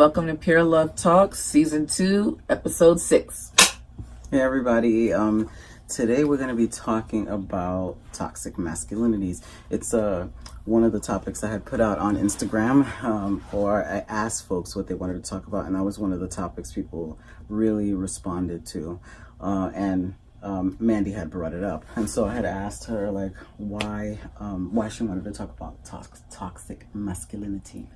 Welcome to Pure Love Talks, Season 2, Episode 6. Hey, everybody. Um, today we're going to be talking about toxic masculinities. It's uh, one of the topics I had put out on Instagram, um, or I asked folks what they wanted to talk about, and that was one of the topics people really responded to. Uh, and um, Mandy had brought it up, and so I had asked her like why um, why she wanted to talk about to toxic masculinity.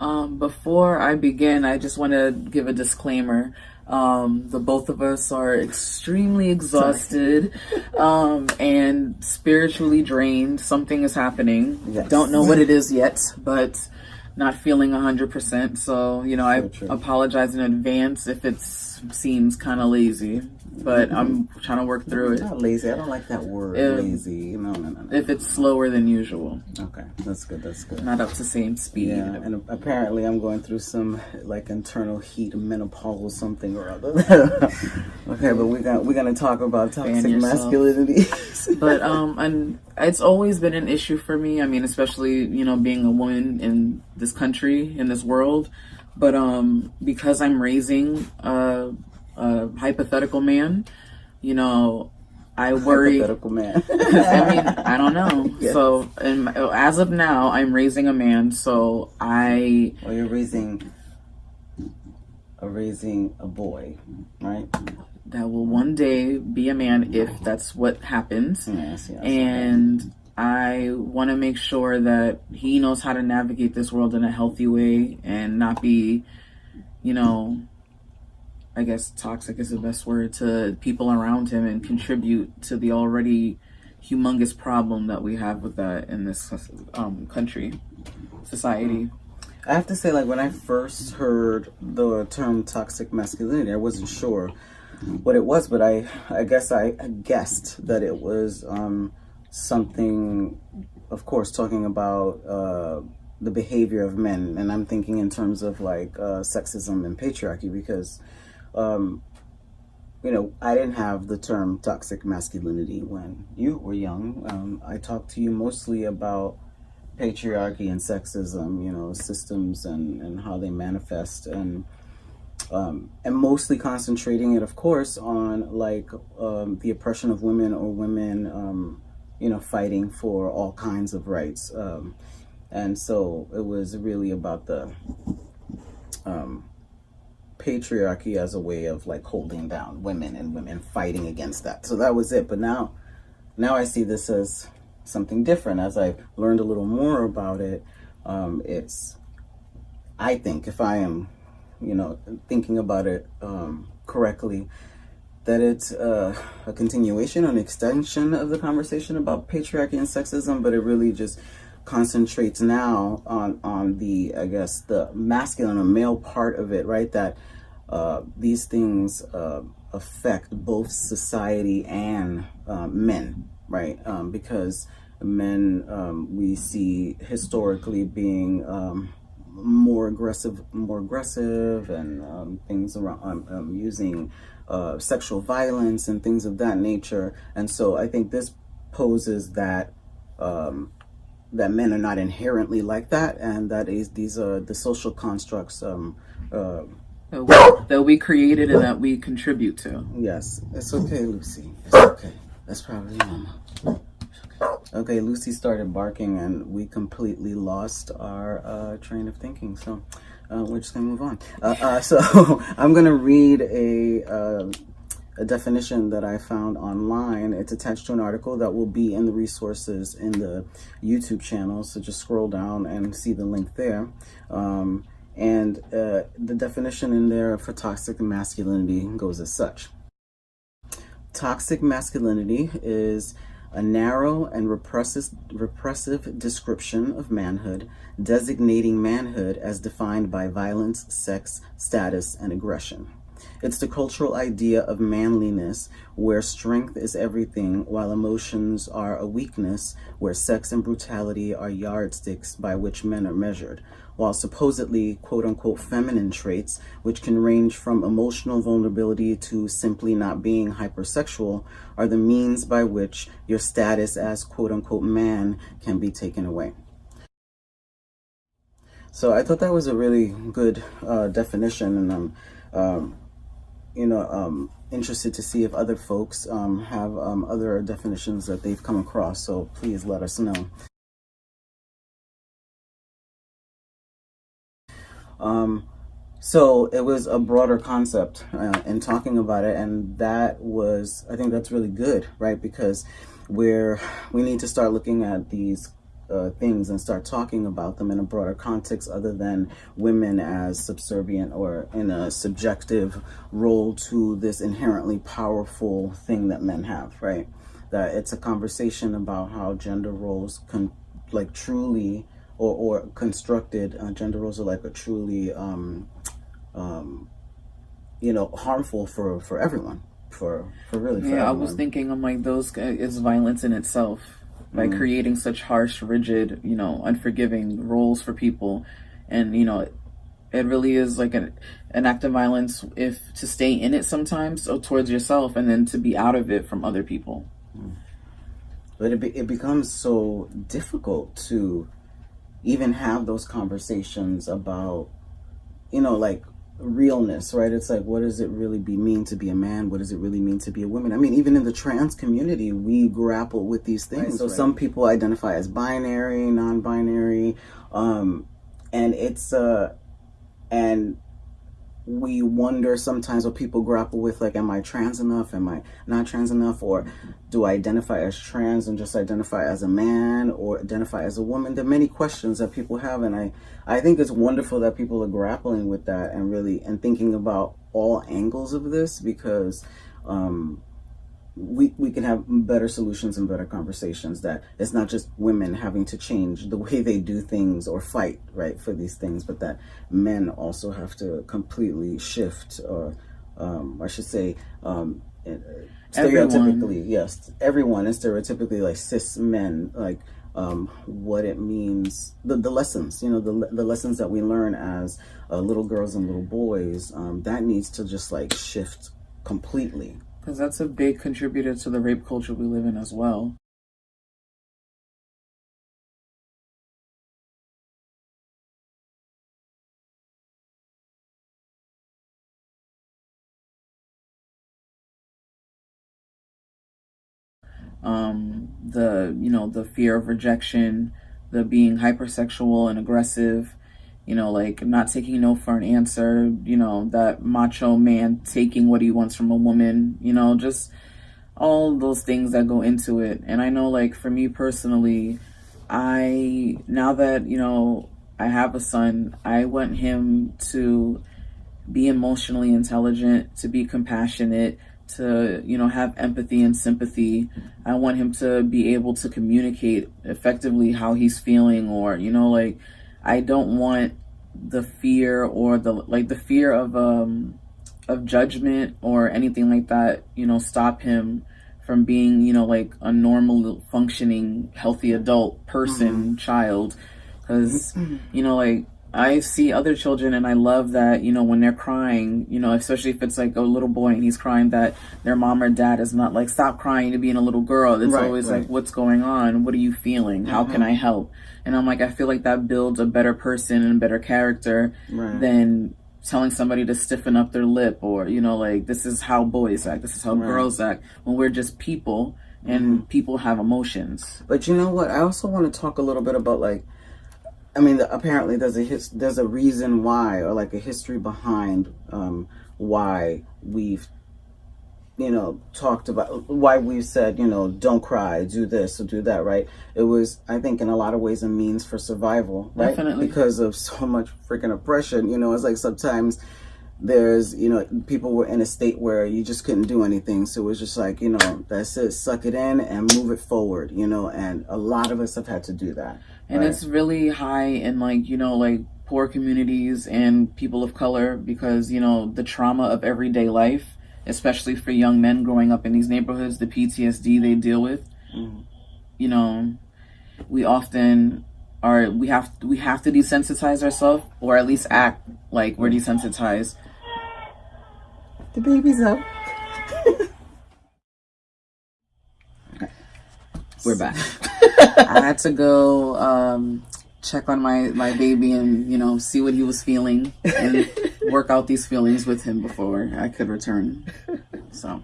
Um, before I begin, I just want to give a disclaimer. Um, the both of us are extremely exhausted um, and spiritually drained. Something is happening. Yes. Don't know what it is yet, but not feeling 100%. So, you know, so I true. apologize in advance if it seems kind of lazy but I'm trying to work through it. Not lazy. I don't like that word. If, lazy. No, no, no, no. If it's slower than usual. Okay, that's good. That's good. Not up to same speed. Yeah, and apparently I'm going through some like internal heat, menopause, something or other. okay, but we got we're gonna talk about toxic masculinity. but um, and it's always been an issue for me. I mean, especially you know being a woman in this country in this world. But um, because I'm raising uh a hypothetical man, you know, I worry. Hypothetical man. I mean, I don't know. Yes. So, in, as of now, I'm raising a man. So I. Well, you're raising. A raising a boy, right? That will one day be a man if that's what happens. Yes, yes. And. I want to make sure that he knows how to navigate this world in a healthy way and not be, you know, I guess toxic is the best word to people around him and contribute to the already humongous problem that we have with that in this um, country, society. I have to say, like, when I first heard the term toxic masculinity, I wasn't sure what it was, but I, I guess I guessed that it was um, something, of course, talking about uh, the behavior of men. And I'm thinking in terms of like uh, sexism and patriarchy because um, you know, I didn't have the term toxic masculinity when you were young. Um, I talked to you mostly about patriarchy and sexism, you know, systems and, and how they manifest and um, and mostly concentrating it, of course, on like um, the oppression of women or women, um, you know, fighting for all kinds of rights. Um, and so it was really about the um, patriarchy as a way of like holding down women and women fighting against that. So that was it. But now, now I see this as something different. As I've learned a little more about it, um, it's, I think if I am, you know, thinking about it um, correctly, that it's uh, a continuation, an extension of the conversation about patriarchy and sexism, but it really just concentrates now on on the I guess the masculine or male part of it, right? That uh, these things uh, affect both society and uh, men, right? Um, because men um, we see historically being um, more aggressive, more aggressive, and um, things around um, um, using uh, sexual violence and things of that nature. And so I think this poses that that men are not inherently like that, and that is these are the social constructs um, uh, that we, that we created and that we contribute to. Yes, it's okay, Lucy. It's okay. That's probably Mama. Okay, Lucy started barking and we completely lost our uh, train of thinking. So uh, we're just gonna move on. Uh, uh so I'm gonna read a, uh, a definition that I found online. It's attached to an article that will be in the resources in the YouTube channel. So just scroll down and see the link there. Um, and uh, the definition in there for toxic masculinity goes as such. Toxic masculinity is a narrow and repressive, repressive description of manhood, designating manhood as defined by violence, sex, status, and aggression. It's the cultural idea of manliness where strength is everything while emotions are a weakness, where sex and brutality are yardsticks by which men are measured, while supposedly quote unquote feminine traits, which can range from emotional vulnerability to simply not being hypersexual, are the means by which your status as quote unquote man can be taken away. So I thought that was a really good uh, definition, and I'm, um, you know, um, interested to see if other folks um, have um, other definitions that they've come across. So please let us know. Um, so it was a broader concept uh, in talking about it, and that was, I think that's really good, right? Because we're we need to start looking at these uh, things and start talking about them in a broader context other than women as subservient or in a subjective role to this inherently powerful thing that men have, right? That it's a conversation about how gender roles can like truly or, or constructed uh, gender roles are like a truly um, um, you know harmful for for everyone for for really for yeah everyone. i was thinking i'm like those is violence in itself by mm. creating such harsh rigid you know unforgiving roles for people and you know it really is like an, an act of violence if to stay in it sometimes or towards yourself and then to be out of it from other people mm. but it, be, it becomes so difficult to even have those conversations about you know like realness right? It's like what does it really be mean to be a man? What does it really mean to be a woman? I mean even in the trans community we grapple with these things. right, so right. some people identify as binary non-binary um and it's uh and we wonder sometimes what people grapple with like am i trans enough? Am i not trans enough? Or do i identify as trans and just identify as a man or identify as a woman? There are many questions that people have and i i think it's wonderful that people are grappling with that and really and thinking about all angles of this because um we, we can have better solutions and better conversations that it's not just women having to change the way they do things or fight right for these things but that men also have to completely shift or um, I should say um, uh, stereotypically everyone. yes everyone is stereotypically like cis men like um, what it means the, the lessons you know the, the lessons that we learn as uh, little girls and little boys um, that needs to just like shift completely because that's a big contributor to the rape culture we live in as well. Um, the you know the fear of rejection, the being hypersexual and aggressive, you know, like not taking no for an answer, you know, that macho man taking what he wants from a woman, you know, just all those things that go into it. And I know, like, for me personally, I, now that, you know, I have a son, I want him to be emotionally intelligent, to be compassionate, to, you know, have empathy and sympathy. I want him to be able to communicate effectively how he's feeling or, you know, like, I don't want the fear or the like the fear of um of judgment or anything like that, you know, stop him from being, you know, like a normal functioning healthy adult person, mm-hmm. child cuz you know like I see other children and I love that, you know, when they're crying, you know, especially if it's like a little boy and he's crying that their mom or dad is not like, stop crying to being a little girl. It's right, always right. like, what's going on? What are you feeling? How mm-hmm. can I help? And I'm like, I feel like that builds a better person and a better character right. than telling somebody to stiffen up their lip or, you know, like, this is how boys act. This is how girls act when we're just people and mm-hmm. people have emotions. But you know what? I also want to talk a little bit about like, I mean, apparently there's a his, there's a reason why, or like a history behind um, why we've, you know, talked about why we've said, you know, don't cry, do this or do that, right? It was, I think, in a lot of ways, a means for survival, right? Definitely. Because of so much freaking oppression, you know, it's like sometimes there's you know people were in a state where you just couldn't do anything so it was just like you know that's it suck it in and move it forward you know and a lot of us have had to do that and right? it's really high in like you know like poor communities and people of color because you know the trauma of everyday life especially for young men growing up in these neighborhoods the ptsd they deal with mm. you know we often are we have we have to desensitize ourselves or at least act like we're desensitized the baby's up. We're back. I had to go um, check on my, my baby and, you know, see what he was feeling and work out these feelings with him before I could return. So,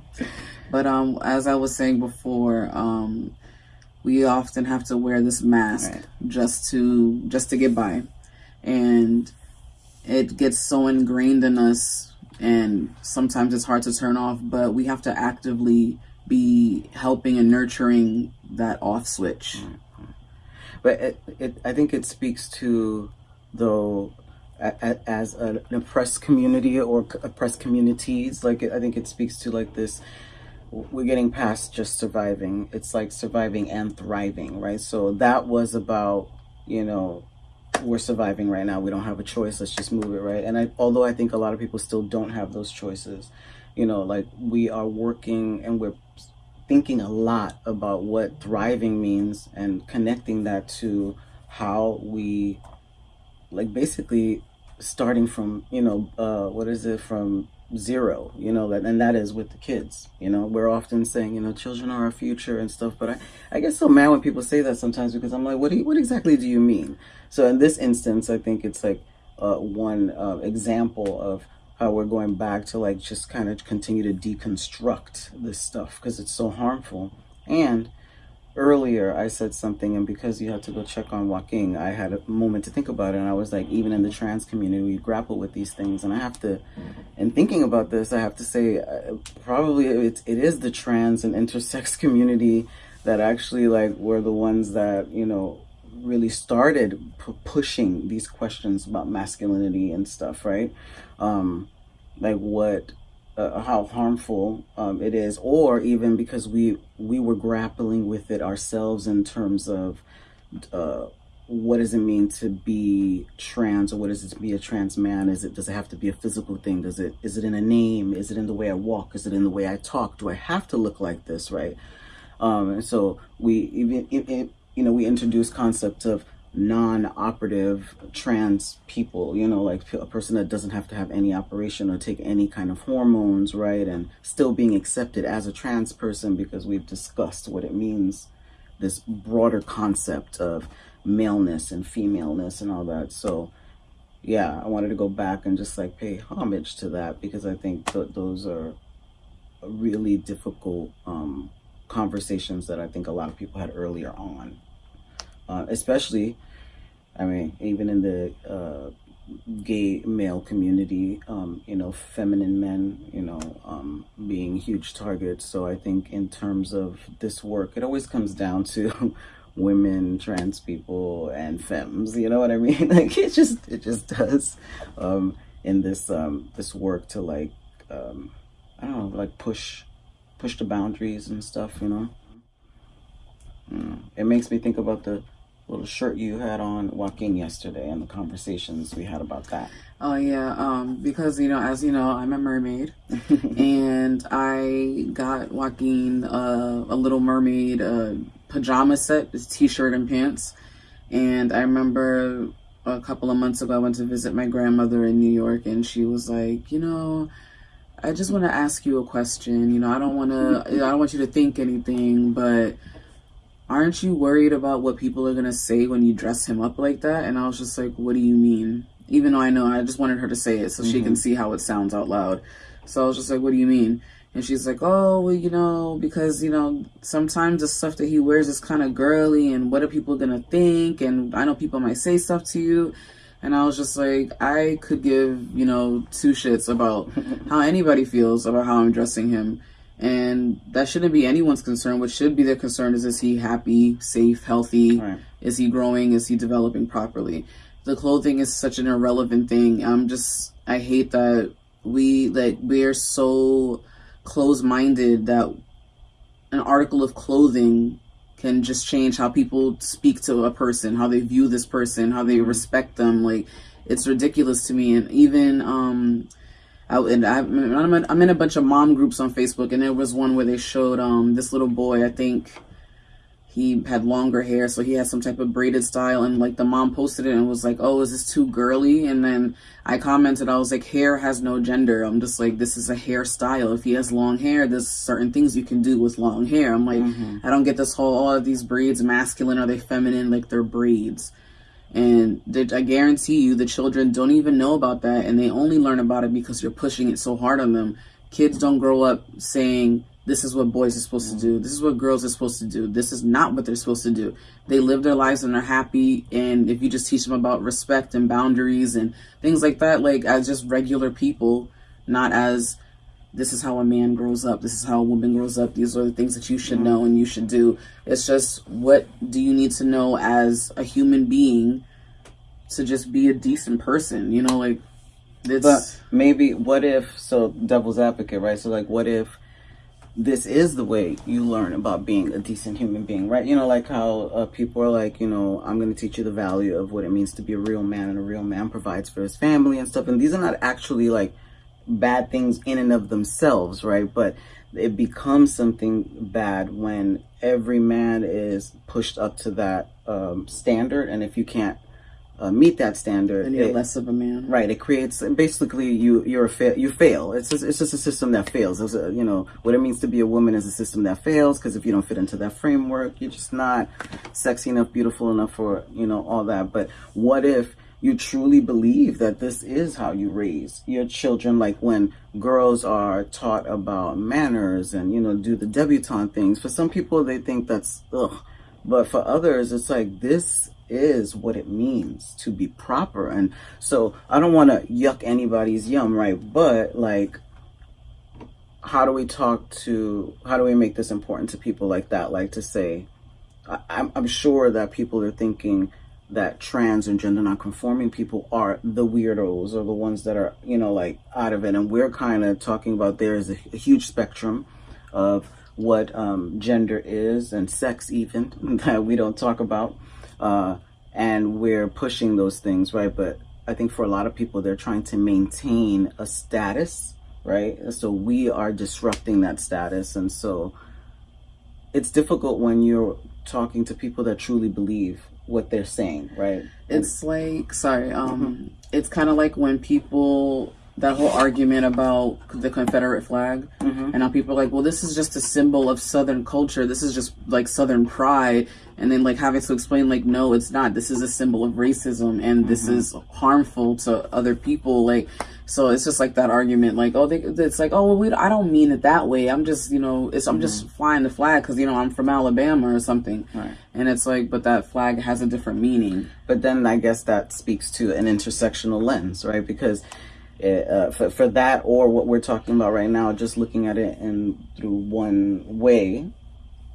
but um, as I was saying before, um, we often have to wear this mask right. just to just to get by, and it gets so ingrained in us and sometimes it's hard to turn off, but we have to actively be helping and nurturing that off switch. Mm-hmm. But it, it, I think it speaks to, though, as an oppressed community or oppressed communities, like I think it speaks to like this we're getting past just surviving. It's like surviving and thriving, right? So that was about, you know, we're surviving right now. We don't have a choice. Let's just move it, right? And I, although I think a lot of people still don't have those choices, you know, like we are working and we're thinking a lot about what thriving means and connecting that to how we, like, basically starting from, you know, uh, what is it, from zero you know and that is with the kids you know? We're often saying you know children are our future and stuff but i i get so mad when people say that sometimes because i'm like what do you, what exactly do you mean? So in this instance i think it's like uh, one uh, example of how we're going back to like just kind of continue to deconstruct this stuff because it's so harmful. And earlier I said something and because you had to go check on Joaquin, I had a moment to think about it and I was like, even in the trans community, we grapple with these things and I have to, in thinking about this, I have to say uh, probably it, it is the trans and intersex community that actually like were the ones that, you know, really started pushing these questions about masculinity and stuff, right? Um, like what uh, how harmful um, it is, or even because we we were grappling with it ourselves in terms of uh, what does it mean to be trans, or what does it to be a trans man? Is it does it have to be a physical thing? Does it is it in a name? Is it in the way I walk? Is it in the way I talk? Do I have to look like this, right? Um, and so we even it, it, you know we introduce concept of non-operative trans people you know like a person that doesn't have to have any operation or take any kind of hormones right and still being accepted as a trans person because we've discussed what it means this broader concept of maleness and femaleness and all that. So yeah i wanted to go back and just like pay homage to that because i think th those are really difficult um, conversations that i think a lot of people had earlier on uh, especially I mean, even in the uh, gay male community, um, you know, feminine men, you know, um, being huge targets. So I think in terms of this work, it always comes down to women, trans people, and femmes. You know what I mean? Like it just it just does um, in this um, this work to like um, I don't know, like push push the boundaries and stuff. You know, mm. it makes me think about the little shirt you had on Joaquin yesterday and the conversations we had about that. Oh yeah, um, because you know, as you know, I'm a mermaid, and I got Joaquin uh, a Little Mermaid uh, pajama set, t-shirt and pants, and I remember a couple of months ago I went to visit my grandmother in New York, and she was like, you know. I just want to ask you a question. You know, I don't want to. I don't want you to think anything, but aren't you worried about what people are going to say when you dress him up like that? And I was just like, what do you mean? Even though I know, I just wanted her to say it so mm-hmm. she can mm-hmm. see how it sounds out loud. So I was just like, what do you mean? And she's like, oh, well, you know, because, you know, sometimes the stuff that he wears is kind of girly and what are people going to think? And I know people might say stuff to you. And I was just like, I could give, you know, two shits about how anybody feels about how I'm dressing him. And that shouldn't be anyone's concern. What should be their concern is is he happy, safe, healthy? Right. Is he growing? Is he developing properly? The clothing is such an irrelevant thing. I'm just, I hate that we like we're so close-minded that an article of clothing can just change how people speak to a person, how they view this person, how they respect them. Like it's ridiculous to me. And even um, I, and I, I'm, in, I'm in a bunch of mom groups on Facebook, and there was one where they showed um this little boy. I think he had longer hair, so he had some type of braided style. And like the mom posted it and was like, "Oh, is this too girly?" And then I commented, I was like, "Hair has no gender." I'm just like, "This is a hairstyle. If he has long hair, there's certain things you can do with long hair." I'm like, mm-hmm. I don't get this whole all of these braids masculine are they feminine? Like they're braids. And I guarantee you, the children don't even know about that, and they only learn about it because you're pushing it so hard on them. Kids don't grow up saying this is what boys are supposed to do. This is what girls are supposed to do. This is not what they're supposed to do. They live their lives and they're happy. And if you just teach them about respect and boundaries and things like that, like as just regular people, not as this is how a man grows up. This is how a woman grows up. These are the things that you should know and you should do. It's just what do you need to know as a human being to just be a decent person? You know, like. It's, but maybe what if so devil's advocate, right? So like, what if this is the way you learn about being a decent human being, right? You know, like how uh, people are like, you know, I'm going to teach you the value of what it means to be a real man, and a real man provides for his family and stuff. And these are not actually like bad things in and of themselves, right? But it becomes something bad when every man is pushed up to that um, standard. And if you can't uh, meet that standard, and you're it, less of a man. Right. It creates basically you you're a fa- you fail. It's just, it's just a system that fails. It's a, you know what it means to be a woman is a system that fails because if you don't fit into that framework, you're just not sexy enough, beautiful enough for you know all that. But what if you truly believe that this is how you raise your children? Like when girls are taught about manners and you know do the debutante things. For some people, they think that's ugh. But for others, it's like this is what it means to be proper. And so I don't want to yuck anybody's yum, right? But like, how do we talk to, how do we make this important to people like that? Like to say, I, I'm sure that people are thinking that trans and gender non-conforming people are the weirdos or the ones that are, you know, like out of it. And we're kind of talking about there is a, a huge spectrum of what um, gender is and sex even that we don't talk about uh, and we're pushing those things, right? But I think for a lot of people, they're trying to maintain a status, right? So we are disrupting that status. And so it's difficult when you're talking to people that truly believe what they're saying, right? It's like, sorry, um, mm-hmm. it's kind of like when people that whole argument about the Confederate flag, mm-hmm. and now people are like, well, this is just a symbol of Southern culture. This is just like Southern pride, and then like having to explain, like, no, it's not. This is a symbol of racism, and mm-hmm. this is harmful to other people. Like, so it's just like that argument, like, oh, they, it's like, oh, well, we, I don't mean it that way. I'm just, you know, it's, I'm mm-hmm. just flying the flag because you know I'm from Alabama or something, right. and it's like, but that flag has a different meaning. But then I guess that speaks to an intersectional lens, right? Because it, uh, for, for that or what we're talking about right now, just looking at it in through one way,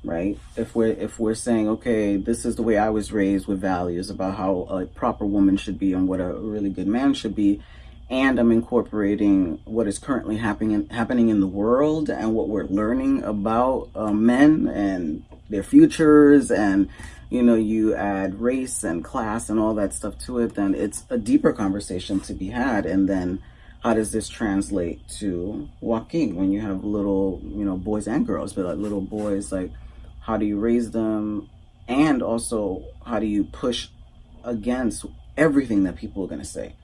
right? If we're if we're saying, okay, this is the way I was raised with values about how a proper woman should be and what a really good man should be, and I'm incorporating what is currently happening in, happening in the world and what we're learning about uh, men and their futures and you know you add race and class and all that stuff to it then it's a deeper conversation to be had and then how does this translate to Joaquin when you have little, you know, boys and girls, but like little boys, like how do you raise them? And also, how do you push against everything that people are going to say?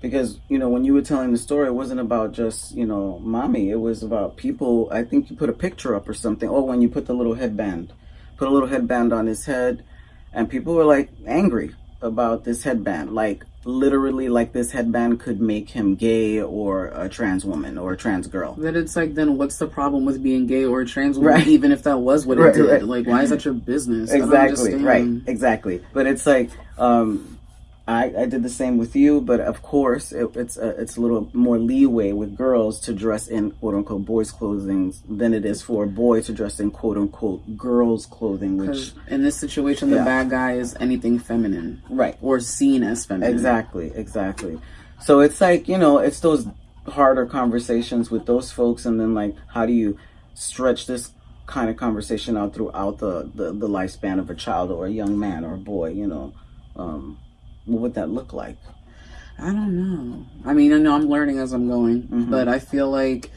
Because, you know, when you were telling the story, it wasn't about just, you know, mommy. It was about people. I think you put a picture up or something. Oh, when you put the little headband, put a little headband on his head, and people were like angry about this headband. Like, literally like this headband could make him gay or a trans woman or a trans girl. Then it's like, then what's the problem with being gay or a trans woman, right. even if that was what it right, did? Right. Like, why is that your business? Exactly, right, exactly. But it's like, um, I, I did the same with you, but of course it, it's a, it's a little more leeway with girls to dress in quote unquote boys' clothing than it is for a boy to dress in quote unquote girls' clothing. Which in this situation, the yeah. bad guy is anything feminine, right, or seen as feminine. Exactly, exactly. So it's like you know, it's those harder conversations with those folks and then like how do you stretch this kind of conversation out throughout the, the, the lifespan of a child or a young man or a boy, you know? Um, what would that look like? I don't know. I mean, I know I'm learning as I'm going, mm-hmm. but I feel like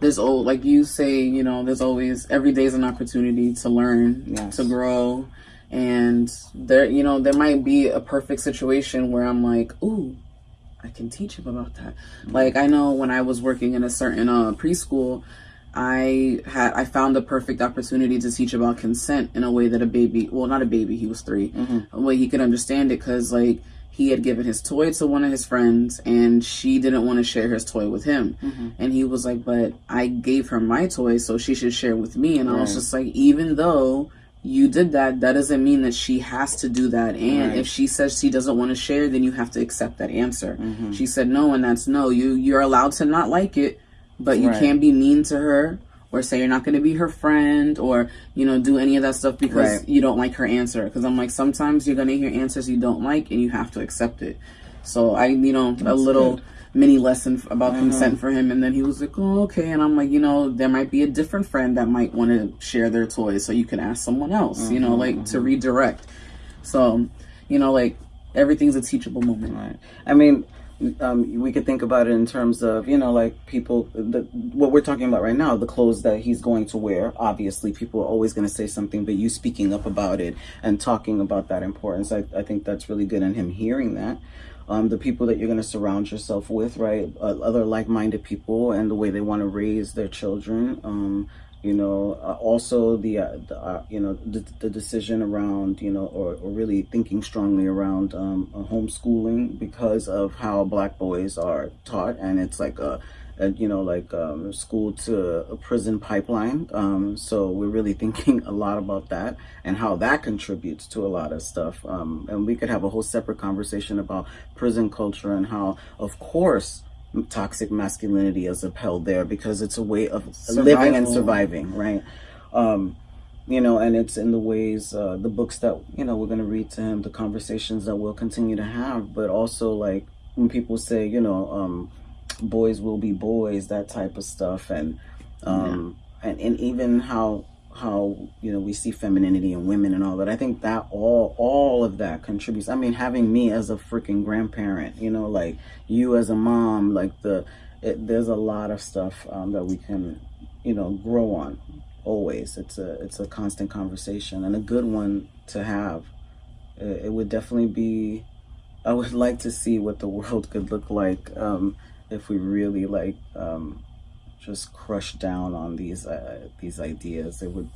there's old, like you say, you know, there's always every day is an opportunity to learn, yes. to grow, and there, you know, there might be a perfect situation where I'm like, ooh, I can teach him about that. Mm-hmm. Like I know when I was working in a certain uh, preschool, I had I found the perfect opportunity to teach about consent in a way that a baby, well, not a baby, he was 3 mm-hmm. a way he could understand it because like he had given his toy to one of his friends and she didn't want to share his toy with him mm-hmm. and he was like but i gave her my toy so she should share with me and right. i was just like even though you did that that doesn't mean that she has to do that and right. if she says she doesn't want to share then you have to accept that answer mm-hmm. she said no and that's no you you're allowed to not like it but you right. can't be mean to her or say you're not going to be her friend or you know do any of that stuff because right. you don't like her answer because i'm like sometimes you're going to hear answers you don't like and you have to accept it so i you know That's a little good. mini lesson about uh-huh. consent for him and then he was like oh okay and i'm like you know there might be a different friend that might want to share their toys so you can ask someone else uh-huh. you know uh-huh, like uh-huh. to redirect so you know like everything's a teachable moment right i mean um, we could think about it in terms of you know like people the, what we're talking about right now the clothes that he's going to wear obviously people are always going to say something but you speaking up about it and talking about that importance i, I think that's really good and him hearing that. Um, the people that you're going to surround yourself with right uh, other like-minded people and the way they want to raise their children um, you know uh, also the, uh, the uh, you know the, the, decision around you know or, or really thinking strongly around um, uh, homeschooling because of how black boys are taught. And it's like a, a you know like um, school to a prison pipeline. Um, so we're really thinking a lot about that and how that contributes to a lot of stuff. Um, and we could have a whole separate conversation about prison culture and how of course toxic masculinity is upheld there because it's a way of Survival. living and surviving, right? Um, you know, and it's in the ways, uh, the books that, you know, we're going to read to him, the conversations that we'll continue to have, but also like when people say, you know, um, boys will be boys, that type of stuff. And, um, yeah. and, and even how how you know we see femininity in women and all that. I think that all all of that contributes. I mean having me as a freaking grandparent you know like you as a mom like the it, there's a lot of stuff um, that we can you know grow on always. It's a it's a constant conversation and a good one to have. It, it would definitely be i would like to see what the world could look like um, if we really like um, just crush down on these uh, these ideas. It would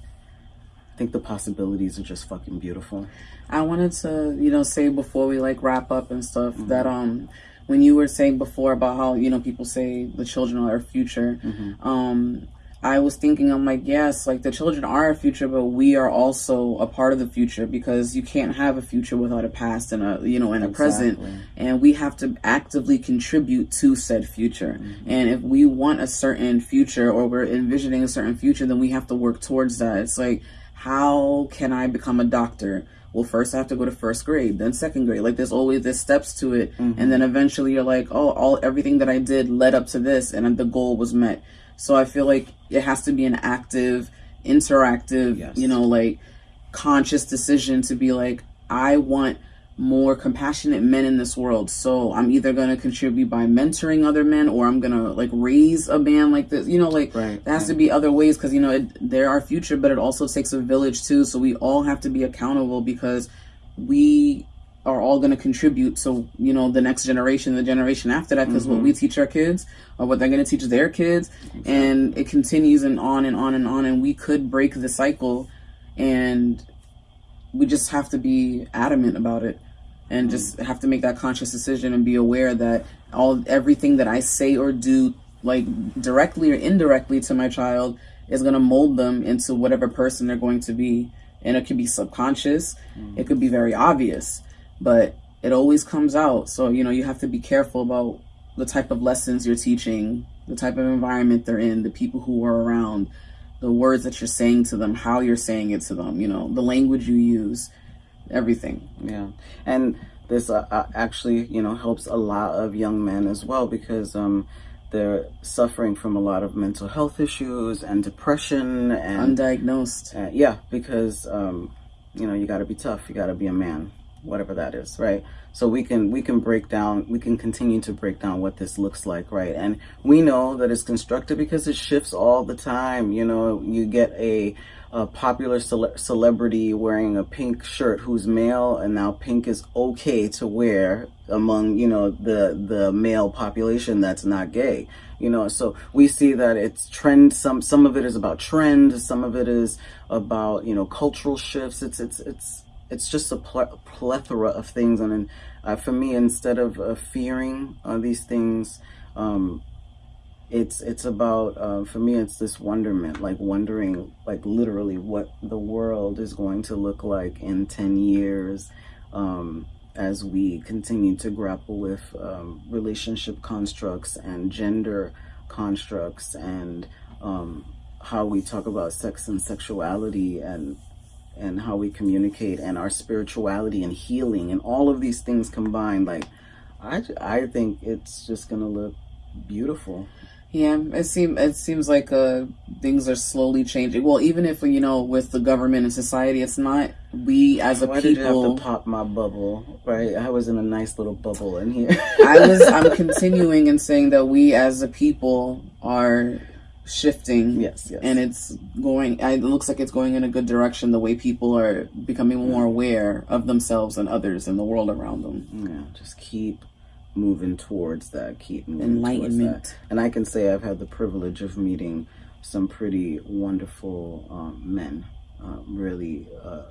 I think the possibilities are just fucking beautiful. I wanted to, you know, say before we like wrap up and stuff mm-hmm. that um when you were saying before about how, you know, people say the children are our future, mm-hmm. um I was thinking, I'm like, yes, like the children are our future, but we are also a part of the future because you can't have a future without a past and a, you know, and a exactly. present. And we have to actively contribute to said future. Mm-hmm. And if we want a certain future or we're envisioning a certain future, then we have to work towards that. It's like, how can I become a doctor? Well, first I have to go to first grade, then second grade. Like there's always there's steps to it, mm-hmm. and then eventually you're like, oh, all everything that I did led up to this, and the goal was met. So I feel like it has to be an active, interactive, yes. you know, like conscious decision to be like, I want more compassionate men in this world. So I'm either going to contribute by mentoring other men or I'm going to like raise a man like this. You know, like right, there has right. to be other ways because, you know, it, they're our future, but it also takes a village too. So we all have to be accountable because we are all going to contribute to you know the next generation the generation after that because mm-hmm. what we teach our kids or what they're going to teach their kids exactly. and it continues and on and on and on and we could break the cycle and we just have to be adamant about it and just have to make that conscious decision and be aware that all everything that i say or do like directly or indirectly to my child is going to mold them into whatever person they're going to be and it could be subconscious mm-hmm. it could be very obvious but it always comes out. So, you know, you have to be careful about the type of lessons you're teaching, the type of environment they're in, the people who are around, the words that you're saying to them, how you're saying it to them, you know, the language you use, everything. Yeah. And this uh, uh actually, you know, helps a lot of young men as well because um, they're suffering from a lot of mental health issues and depression and undiagnosed. Uh, yeah, because um, you know you got to be tough. You got to be a man, whatever that is, right? So we can we can break down. We can continue to break down what this looks like, right? And we know that it's constructed because it shifts all the time. You know, you get a a popular cele- celebrity wearing a pink shirt who's male and now pink is okay to wear among you know the the male population that's not gay you know so we see that it's trend some some of it is about trend some of it is about you know cultural shifts it's it's it's it's just a pl- plethora of things. And uh, for me instead of uh, fearing uh, these things um, it's it's about uh, for me it's this wonderment like wondering like literally what the world is going to look like in 10 years um, as we continue to grapple with um, relationship constructs and gender constructs and um, how we talk about sex and sexuality and and how we communicate and our spirituality and healing and all of these things combined like I, I think it's just gonna look beautiful yeah, it seems it seems like uh, things are slowly changing. Well, even if you know, with the government and society, it's not we as a Why people. Did you have to pop my bubble, right? I was in a nice little bubble in here. I was. I'm continuing and saying that we as a people are shifting. Yes, yes. And it's going. It looks like it's going in a good direction. The way people are becoming more aware of themselves and others and the world around them. Yeah, just keep moving towards that, keep moving enlightenment. That. And I can say I've had the privilege of meeting some pretty wonderful um, men, uh, really uh,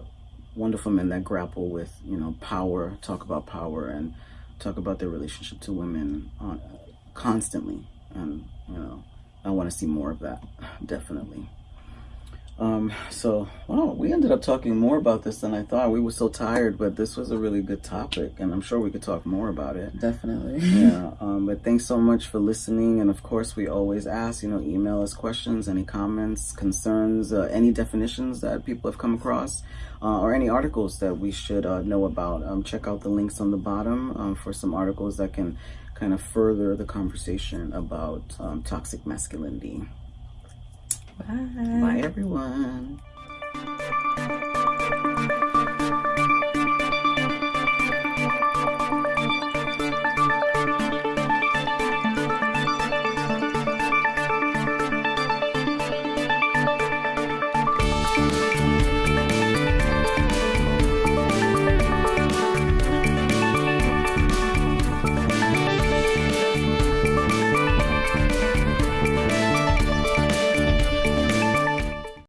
wonderful men that grapple with you know power, talk about power, and talk about their relationship to women uh, constantly. And you know, I want to see more of that, definitely. Um, so, well, we ended up talking more about this than I thought. We were so tired, but this was a really good topic, and I'm sure we could talk more about it. Definitely. yeah. Um, but thanks so much for listening. And of course, we always ask, you know, email us questions, any comments, concerns, uh, any definitions that people have come across, uh, or any articles that we should uh, know about. Um, check out the links on the bottom um, for some articles that can kind of further the conversation about um, toxic masculinity. Bye. Bye, everyone.